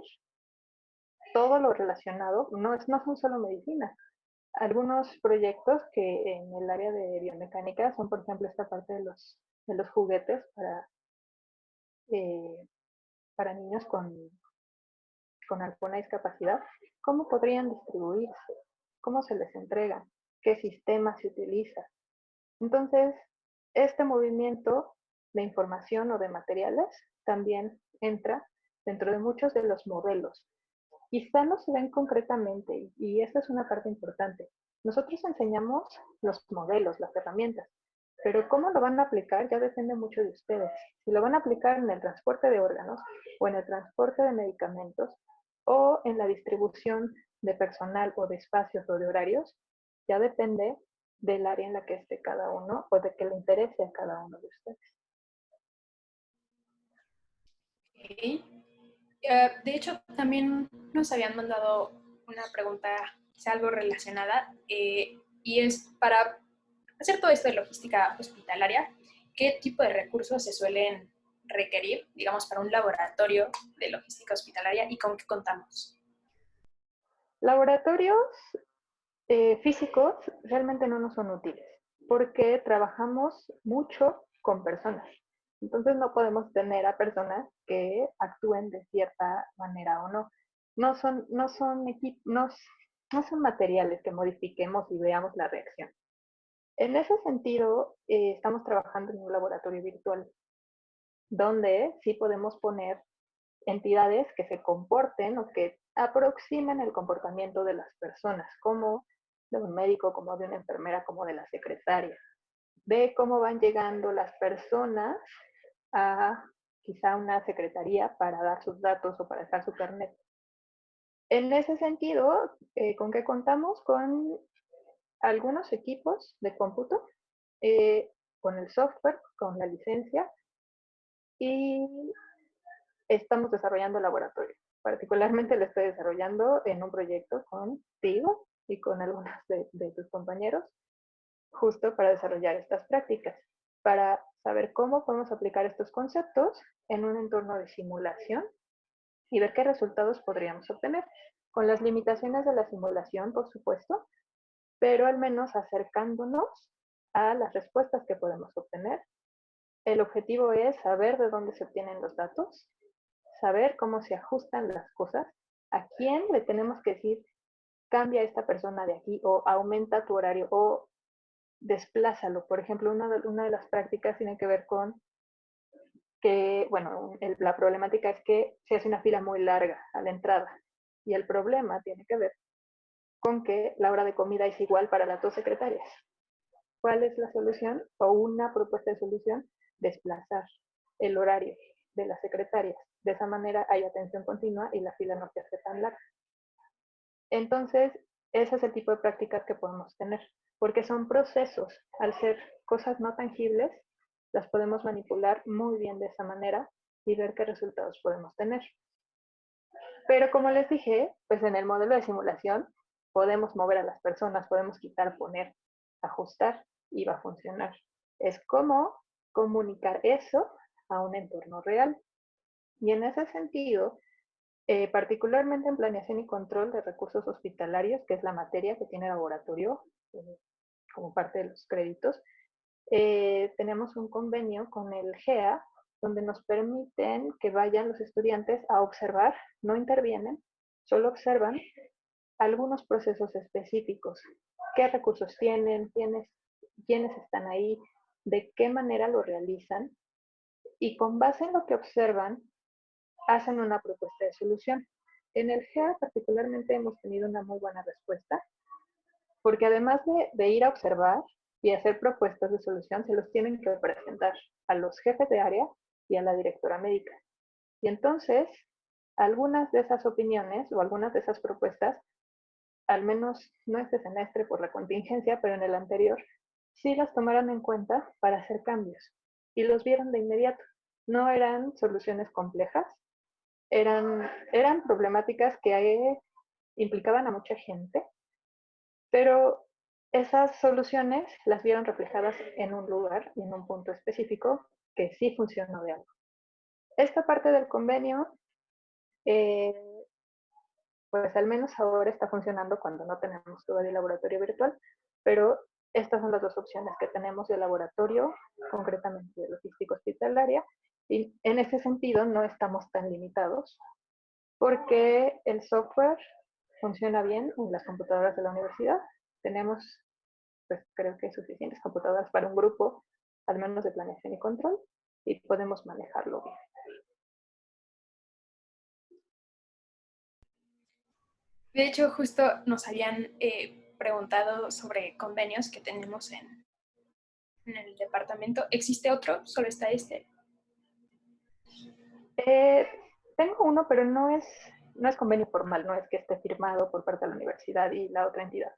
todo lo relacionado, no, es, no son solo medicina, algunos proyectos que en el área de biomecánica son, por ejemplo, esta parte de los, de los juguetes para, eh, para niños con, con alguna discapacidad. ¿Cómo podrían distribuirse? ¿Cómo se les entrega? ¿Qué sistema se utiliza? Entonces, este movimiento de información o de materiales también entra dentro de muchos de los modelos Quizá no se ven concretamente y esa es una parte importante. Nosotros enseñamos los modelos, las herramientas, pero cómo lo van a aplicar ya depende mucho de ustedes. Si lo van a aplicar en el transporte de órganos o en el transporte de medicamentos o en la distribución de personal o de espacios o de horarios, ya depende del área en la que esté cada uno o de que le interese a cada uno de ustedes. Eh, de hecho, también nos habían mandado una pregunta, quizá algo relacionada, eh, y es para hacer todo esto de logística hospitalaria, ¿qué tipo de recursos se suelen requerir, digamos, para un laboratorio de logística hospitalaria y con qué contamos? Laboratorios eh, físicos realmente no nos son útiles porque trabajamos mucho con personas. Entonces no podemos tener a personas que actúen de cierta manera o no. No son, no son, no, no son materiales que modifiquemos y veamos la reacción. En ese sentido, eh, estamos trabajando en un laboratorio virtual, donde sí podemos poner entidades que se comporten o que aproximen el comportamiento de las personas, como de un médico, como de una enfermera, como de la secretaria. Ve cómo van llegando las personas a quizá una secretaría para dar sus datos o para dejar su carnet. En ese sentido, eh, ¿con qué contamos? Con algunos equipos de cómputo, eh, con el software, con la licencia y estamos desarrollando laboratorio. Particularmente lo estoy desarrollando en un proyecto contigo y con algunos de tus compañeros, justo para desarrollar estas prácticas, para saber cómo podemos aplicar estos conceptos en un entorno de simulación y ver qué resultados podríamos obtener, con las limitaciones de la simulación, por supuesto, pero al menos acercándonos a las respuestas que podemos obtener. El objetivo es saber de dónde se obtienen los datos, saber cómo se ajustan las cosas, a quién le tenemos que decir, cambia esta persona de aquí o aumenta tu horario o desplázalo. Por ejemplo, una de, una de las prácticas tiene que ver con que, bueno, la problemática es que se hace una fila muy larga a la entrada y el problema tiene que ver con que la hora de comida es igual para las dos secretarias. ¿Cuál es la solución? O una propuesta de solución, desplazar el horario de las secretarias. De esa manera hay atención continua y la fila no se hace tan larga. Entonces, ese es el tipo de prácticas que podemos tener porque son procesos. Al ser cosas no tangibles, las podemos manipular muy bien de esa manera y ver qué resultados podemos tener. Pero como les dije, pues en el modelo de simulación podemos mover a las personas, podemos quitar, poner, ajustar y va a funcionar. Es como comunicar eso a un entorno real. Y en ese sentido, eh, particularmente en planeación y control de recursos hospitalarios, que es la materia que tiene laboratorio, eh, como parte de los créditos, eh, tenemos un convenio con el GEA donde nos permiten que vayan los estudiantes a observar, no intervienen, solo observan algunos procesos específicos. ¿Qué recursos tienen? ¿Quiénes, quiénes están ahí? ¿De qué manera lo realizan? Y con base en lo que observan, hacen una propuesta de solución. En el GEA particularmente hemos tenido una muy buena respuesta, porque además de, ir a observar y hacer propuestas de solución, se los tienen que presentar a los jefes de área y a la directora médica. Y entonces, algunas de esas opiniones o algunas de esas propuestas, al menos no este semestre por la contingencia, pero en el anterior, sí las tomaron en cuenta para hacer cambios y los vieron de inmediato. No eran soluciones complejas, eran, eran problemáticas que implicaban a mucha gente, pero esas soluciones las vieron reflejadas en un lugar y en un punto específico que sí funcionó de algo. Esta parte del convenio, eh, pues al menos ahora está funcionando cuando no tenemos todo el laboratorio virtual, pero estas son las dos opciones que tenemos de laboratorio, concretamente de logística hospitalaria, y en ese sentido no estamos tan limitados porque el software funciona bien en las computadoras de la universidad. Tenemos, pues creo que suficientes computadoras para un grupo, al menos de planeación y control, y podemos manejarlo bien. De hecho, justo nos habían eh, preguntado sobre convenios que tenemos en, en el departamento. ¿Existe otro? ¿Solo está este? Eh, tengo uno, pero no es, no es convenio formal, no es que esté firmado por parte de la universidad y la otra entidad.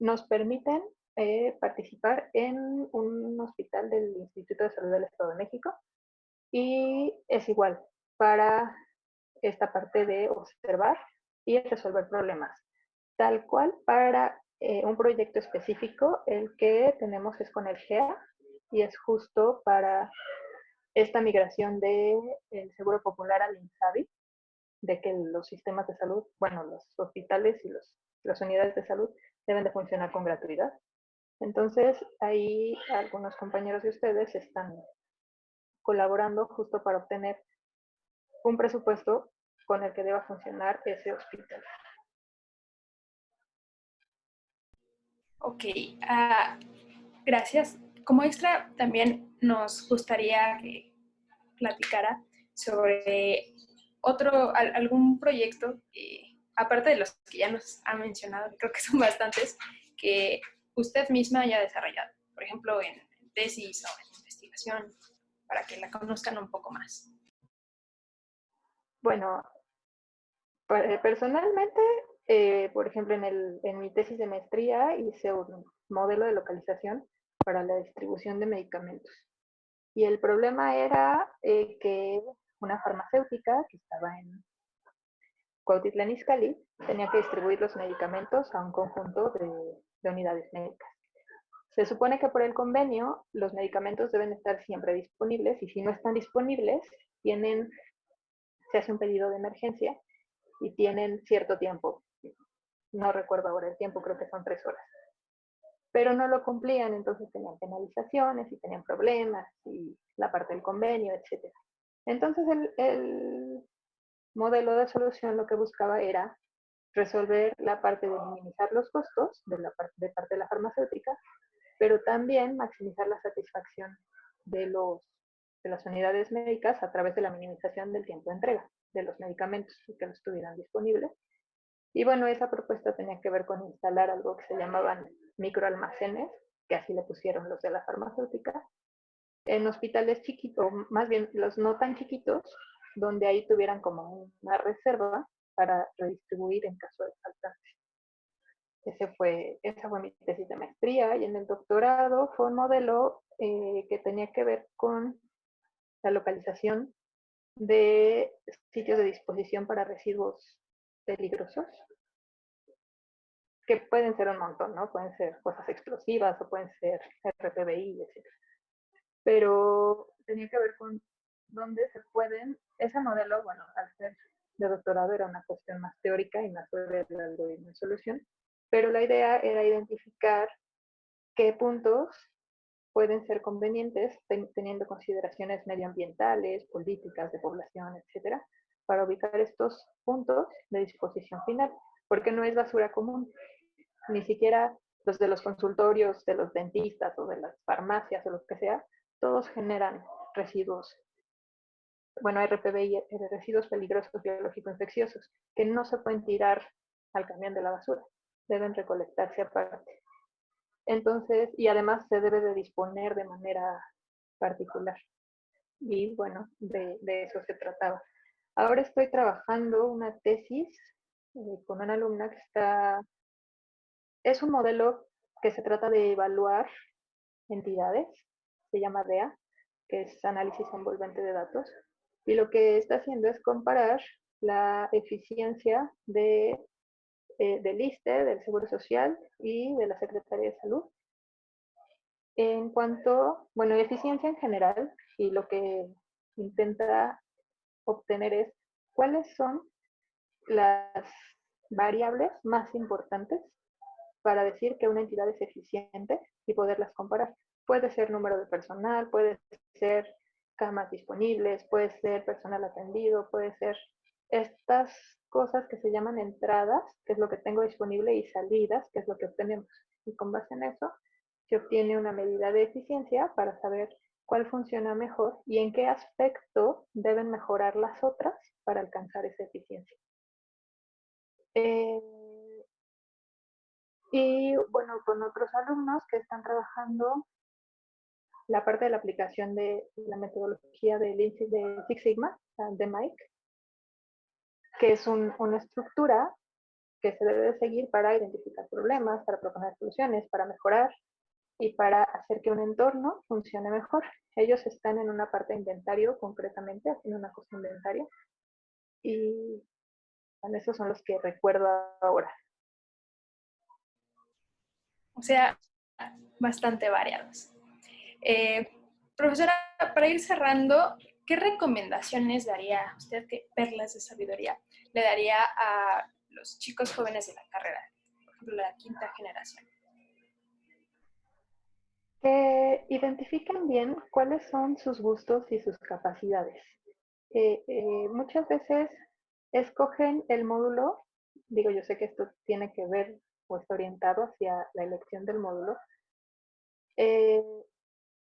Nos permiten eh, participar en un hospital del Instituto de Salud del Estado de México y es igual para esta parte de observar y resolver problemas. Tal cual para eh, un proyecto específico, el que tenemos es con el GEA y es justo para esta migración del Seguro Popular al INSABI, de que los sistemas de salud, bueno, los hospitales y los, las unidades de salud deben de funcionar con gratuidad. Entonces, ahí algunos compañeros de ustedes están colaborando justo para obtener un presupuesto con el que deba funcionar ese hospital. Ok, uh, gracias. Como extra, también nos gustaría que platicara sobre otro, algún proyecto, aparte de los que ya nos ha mencionado, creo que son bastantes, que usted misma haya desarrollado, por ejemplo, en tesis o en investigación, para que la conozcan un poco más. Bueno, eh, personalmente, eh, por ejemplo, en, el, en mi tesis de maestría hice un modelo de localización para la distribución de medicamentos. Y el problema era eh, que una farmacéutica que estaba en Cuautitlán Izcalli tenía que distribuir los medicamentos a un conjunto de, de unidades médicas. Se supone que por el convenio los medicamentos deben estar siempre disponibles y si no están disponibles, tienen, se hace un pedido de emergencia y tienen cierto tiempo. No recuerdo ahora el tiempo, creo que son tres horas pero no lo cumplían, entonces tenían penalizaciones y tenían problemas y la parte del convenio, etc. Entonces el, modelo de solución lo que buscaba era resolver la parte de minimizar los costos de, la parte, de parte de la farmacéutica, pero también maximizar la satisfacción de, los, de las unidades médicas a través de la minimización del tiempo de entrega de los medicamentos que no estuvieran disponibles. Y bueno, esa propuesta tenía que ver con instalar algo que se llamaban microalmacenes, que así le pusieron los de la farmacéutica, en hospitales chiquitos, más bien los no tan chiquitos, donde ahí tuvieran como una reserva para redistribuir en caso de falta. Ese fue, esa fue mi tesis de maestría y en el doctorado fue un modelo eh, que tenía que ver con la localización de sitios de disposición para residuos peligrosos que pueden ser un montón, ¿no? Pueden ser cosas explosivas o pueden ser RPBI, etc. Pero tenía que ver con dónde se pueden, ese modelo, bueno, al ser de doctorado era una cuestión más teórica y más sobre el algoritmo de solución, pero la idea era identificar qué puntos pueden ser convenientes teniendo consideraciones medioambientales, políticas de población, etcétera, para ubicar estos puntos de disposición final, porque no es basura común, ni siquiera los de los consultorios, de los dentistas o de las farmacias o lo que sea, todos generan residuos. Bueno, RPB y residuos peligrosos biológicos infecciosos, que no se pueden tirar al camión de la basura, deben recolectarse aparte. Entonces, y además se debe de disponer de manera particular. Y bueno, de, eso se trataba. Ahora estoy trabajando una tesis eh, con una alumna que está, es un modelo que se trata de evaluar entidades, se llama DEA, que es análisis envolvente de datos, y lo que está haciendo es comparar la eficiencia de eh, del ISTE, del Seguro Social y de la Secretaría de Salud. En cuanto, bueno, eficiencia en general, y lo que intenta obtener es cuáles son las variables más importantes para decir que una entidad es eficiente y poderlas comparar. Puede ser número de personal, puede ser camas disponibles, puede ser personal atendido, puede ser estas cosas que se llaman entradas, que es lo que tengo disponible, y salidas, que es lo que obtenemos. Y con base en eso, se obtiene una medida de eficiencia para saber cuál funciona mejor y en qué aspecto deben mejorar las otras para alcanzar esa eficiencia. Eh, y bueno, con otros alumnos que están trabajando la parte de la aplicación de la metodología de Six Sigma, de Mike, que es una estructura que se debe seguir para identificar problemas, para proponer soluciones, para mejorar y para hacer que un entorno funcione mejor. Ellos están en una parte de inventario concretamente, haciendo una cosa inventaria. Y bueno, esos son los que recuerdo ahora. O sea, bastante variados. Eh, profesora, para ir cerrando, ¿qué recomendaciones daría usted, qué perlas de sabiduría le daría a los chicos jóvenes de la carrera, por ejemplo, la quinta generación? Que identifiquen bien cuáles son sus gustos y sus capacidades. Eh, eh, muchas veces escogen el módulo, digo, yo sé que esto tiene que ver o está orientado hacia la elección del módulo, eh,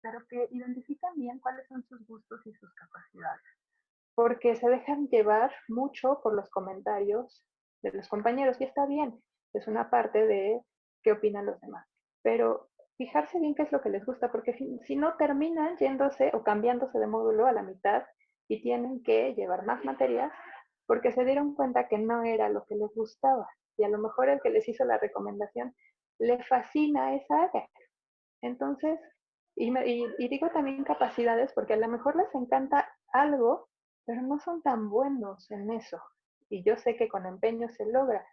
pero que identifiquen bien cuáles son sus gustos y sus capacidades porque se dejan llevar mucho por los comentarios de los compañeros y está bien, es una parte de qué opinan los demás, pero fijarse bien qué es lo que les gusta, porque si, no terminan yéndose o cambiándose de módulo a la mitad y tienen que llevar más materias porque se dieron cuenta que no era lo que les gustaba y a lo mejor el que les hizo la recomendación le fascina esa área. Entonces, y, y digo también capacidades porque a lo mejor les encanta algo pero no son tan buenos en eso. Y yo sé que con empeño se logra,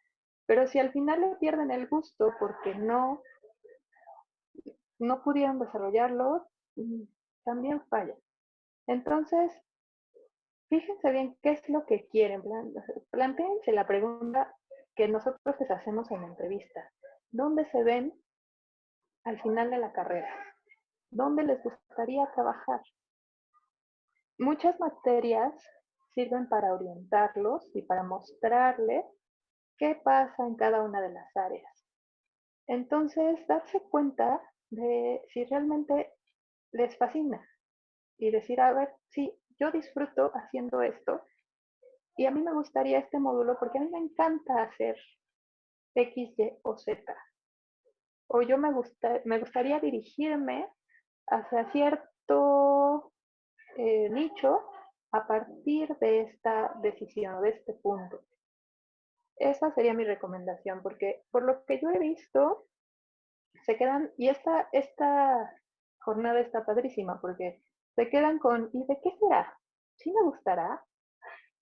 pero si al final le pierden el gusto porque no, no pudieron desarrollarlo, mm, también falla. Entonces, fíjense bien qué es lo que quieren. Planteense la pregunta que nosotros les hacemos en la entrevista. ¿Dónde se ven al final de la carrera? ¿Dónde les gustaría trabajar? Muchas materias sirven para orientarlos y para mostrarles qué pasa en cada una de las áreas. Entonces, darse cuenta de si realmente les fascina y decir, a ver, sí, yo disfruto haciendo esto y a mí me gustaría este módulo porque a mí me encanta hacer X, Y o Z. O yo me, gusta, me gustaría dirigirme hacia cierto eh, nicho a partir de esta decisión, de este punto. Esa sería mi recomendación, porque por lo que yo he visto, se quedan, y esta, esta jornada está padrísima, porque se quedan con, ¿y de qué será? ¿Sí me gustará?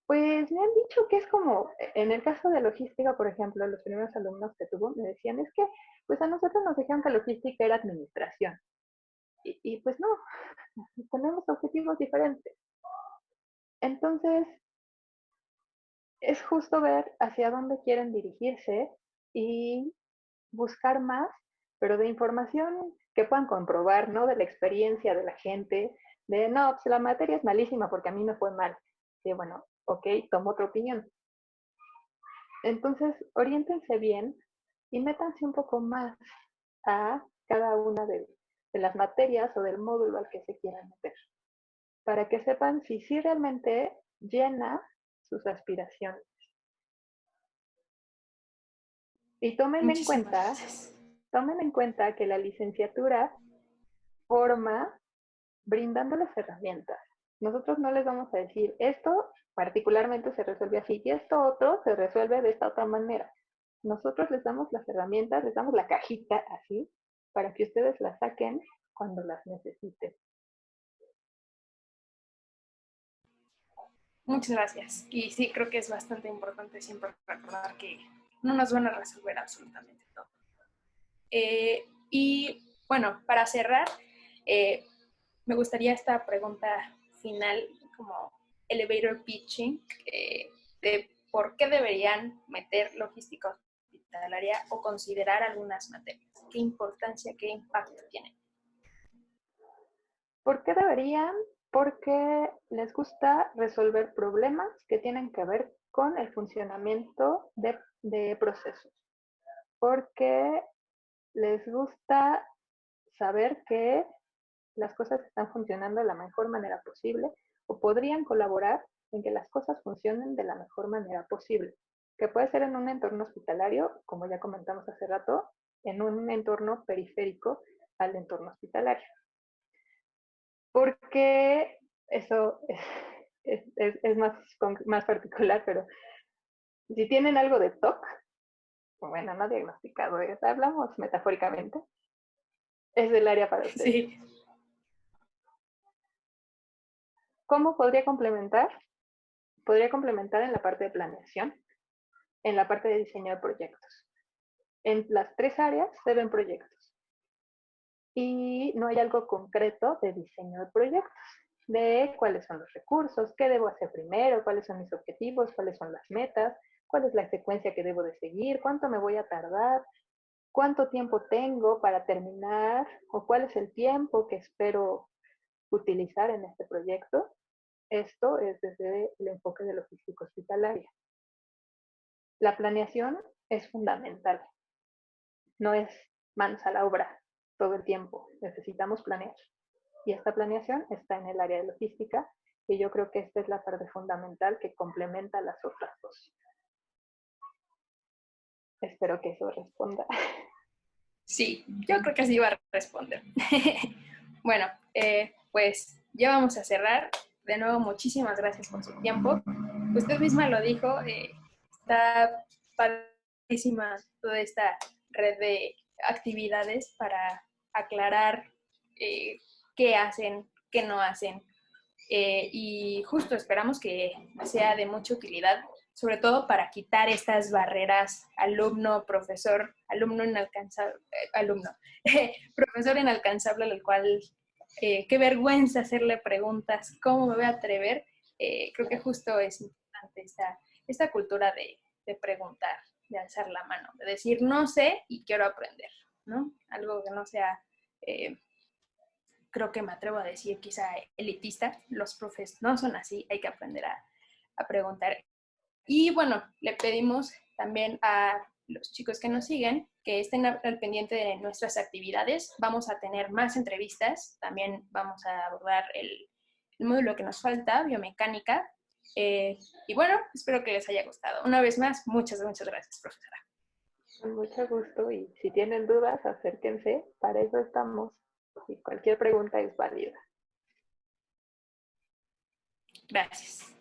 Pues me han dicho que es como, en el caso de logística, por ejemplo, los primeros alumnos que tuvo me decían, es que, pues a nosotros nos dijeron que logística era administración. Y, pues no, tenemos objetivos diferentes. Entonces, es justo ver hacia dónde quieren dirigirse y buscar más pero de información que puedan comprobar, ¿no? De la experiencia de la gente, de, no, pues la materia es malísima porque a mí me fue mal. Y bueno, ok, tomo otra opinión. Entonces, oriéntense bien y métanse un poco más a cada una de, las materias o del módulo al que se quieran meter, para que sepan si sí realmente llena sus aspiraciones. Y tomen en cuenta, tomen en cuenta que la licenciatura forma brindándoles herramientas. Nosotros no les vamos a decir, esto particularmente se resuelve así y esto otro se resuelve de esta otra manera. Nosotros les damos las herramientas, les damos la cajita así, para que ustedes las saquen cuando las necesiten. Muchas gracias. Y sí, creo que es bastante importante siempre recordar que no nos van a resolver absolutamente todo. Eh, y bueno, para cerrar, eh, me gustaría esta pregunta final, como elevator pitching, eh, de por qué deberían meter logística hospitalaria o considerar algunas materias. ¿Qué importancia, qué impacto tiene? ¿Por qué deberían? Porque les gusta resolver problemas que tienen que ver con el funcionamiento de, de procesos. Porque les gusta saber que las cosas están funcionando de la mejor manera posible o podrían colaborar en que las cosas funcionen de la mejor manera posible, que puede ser en un entorno hospitalario, como ya comentamos hace rato, en un entorno periférico al entorno hospitalario. Porque eso es, más, más particular, pero si tienen algo de TOC, bueno, no diagnosticado, hablamos metafóricamente, es del área para ustedes. Sí. ¿Cómo podría complementar? Podría complementar en la parte de planeación, en la parte de diseño de proyectos. En las tres áreas se ven proyectos. Y no hay algo concreto de diseño de proyectos, de cuáles son los recursos, qué debo hacer primero, cuáles son mis objetivos, cuáles son las metas, cuál es la secuencia que debo de seguir, cuánto me voy a tardar, cuánto tiempo tengo para terminar o cuál es el tiempo que espero utilizar en este proyecto. Esto es desde el enfoque de logística hospitalaria. La planeación es fundamental. No es manos a la obra todo el tiempo. Necesitamos planear. Y esta planeación está en el área de logística y yo creo que esta es la parte fundamental que complementa las otras dos. Espero que eso responda. Sí, yo creo que así va a responder. bueno, eh, pues ya vamos a cerrar de nuevo, muchísimas gracias por su tiempo. Usted misma lo dijo, eh, está padrísima toda esta red de actividades para aclarar eh, qué hacen, qué no hacen. Eh, y justo esperamos que sea de mucha utilidad, sobre todo para quitar estas barreras alumno, profesor, alumno inalcanzable, alumno, profesor inalcanzable al cual eh, qué vergüenza hacerle preguntas, cómo me voy a atrever. Eh, creo que justo es importante esta, esta cultura de, de, preguntar, de alzar la mano, de decir no sé y quiero aprender, ¿no? Algo que no sea, eh, creo que me atrevo a decir quizá elitista, los profes no son así, hay que aprender a, a preguntar. Y bueno, le pedimos también a los chicos que nos siguen, que estén al pendiente de nuestras actividades. Vamos a tener más entrevistas, también vamos a abordar el, módulo que nos falta, biomecánica. Eh, y bueno, espero que les haya gustado. Una vez más, muchas, muchas gracias, profesora. Con mucho gusto y si tienen dudas, acérquense, para eso estamos. Y cualquier pregunta es válida. Gracias.